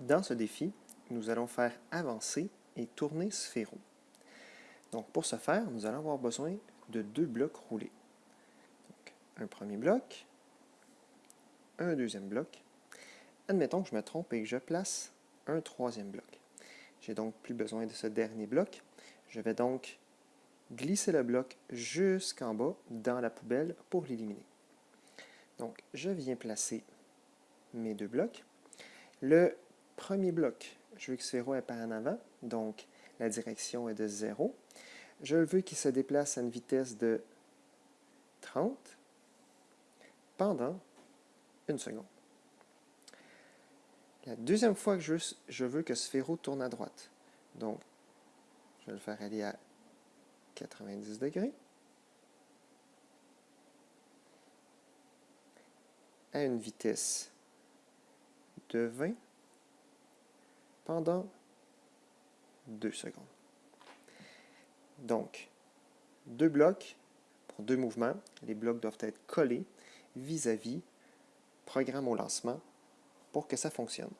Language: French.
Dans ce défi, nous allons faire avancer et tourner Sphéro. Donc pour ce faire, nous allons avoir besoin de deux blocs roulés. un premier bloc, un deuxième bloc. Admettons que je me trompe et que je place un troisième bloc. J'ai donc plus besoin de ce dernier bloc. Je vais donc glisser le bloc jusqu'en bas dans la poubelle pour l'éliminer. Donc, je viens placer mes deux blocs. Le premier bloc, je veux que ce est par en avant, donc la direction est de 0. Je veux qu'il se déplace à une vitesse de 30 pendant une seconde. La deuxième fois que je, je veux que ce tourne à droite, donc je vais le faire aller à 90 degrés. à une vitesse de 20 pendant 2 secondes. Donc, deux blocs pour deux mouvements. Les blocs doivent être collés vis-à-vis programme au lancement pour que ça fonctionne.